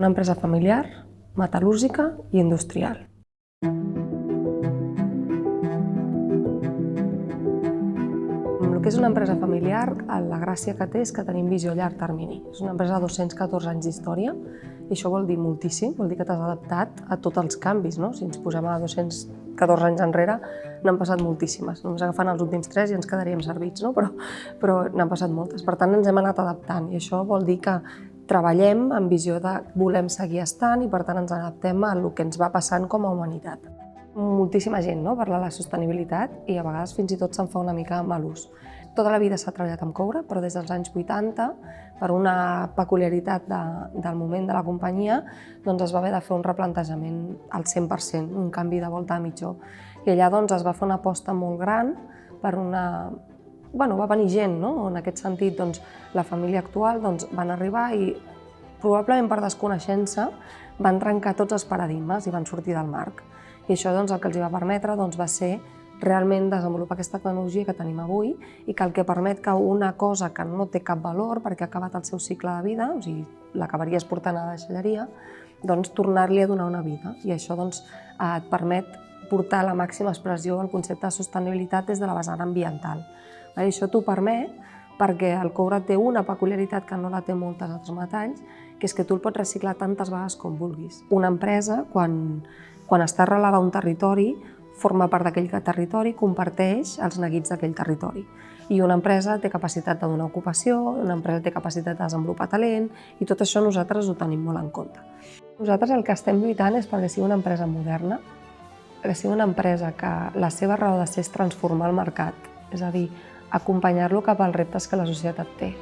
Una empresa familiar, metal·lúrgica i industrial. El que és una empresa familiar, la gràcia que té és que tenim visió a llarg termini. És una empresa de 214 anys d'història i això vol dir moltíssim, vol dir que t'has adaptat a tots els canvis. No? Si ens posem a 214 anys enrere, n'han passat moltíssimes. Només agafant els últims tres i ens quedaríem servits, no? però, però n'han passat moltes. Per tant, ens hem anat adaptant i això vol dir que treballem amb visió de volem seguir estant i per tant ens adaptem a el que ens va passant com a humanitat. Moltíssima gent no? parla de la sostenibilitat i a vegades fins i tot se'n fa una mica mal ús. Tota la vida s'ha treballat amb coure, però des dels anys 80, per una peculiaritat de, del moment de la companyia, doncs es va haver de fer un replantejament al 100%, un canvi de volta a mitjó. I allà doncs, es va fer una aposta molt gran per una... Bueno, va venir gent, no? En aquest sentit, doncs, la família actual doncs, van arribar i probablement per desconeixença van trencar tots els paradigmes i van sortir del marc. I això doncs, el que els va permetre doncs, va ser realment desenvolupar aquesta tecnologia que tenim avui i que el que permet que una cosa que no té cap valor perquè ha acabat el seu cicle de vida, o sigui, l'acabaries portant a la deixalleria, doncs tornar-li a donar una vida. I això doncs, et permet portar la màxima expressió al concepte de sostenibilitat des de la vessant ambiental. I això t'ho permet perquè el coure té una peculiaritat que no la té moltes altres metalls, que és que tu el pots reciclar tantes vegades com vulguis. Una empresa, quan, quan està arrelada a un territori, forma part d'aquell territori, comparteix els neguits d'aquell territori. I una empresa té capacitat de donar ocupació, una empresa té capacitat de desenvolupar talent, i tot això nosaltres ho tenim molt en compte. Nosaltres el que estem lluitant és perquè sigui una empresa moderna, que sigui una empresa que la seva raó de ser és transformar el mercat, és a dir, acompanyar-lo cap als reptes que la societat té.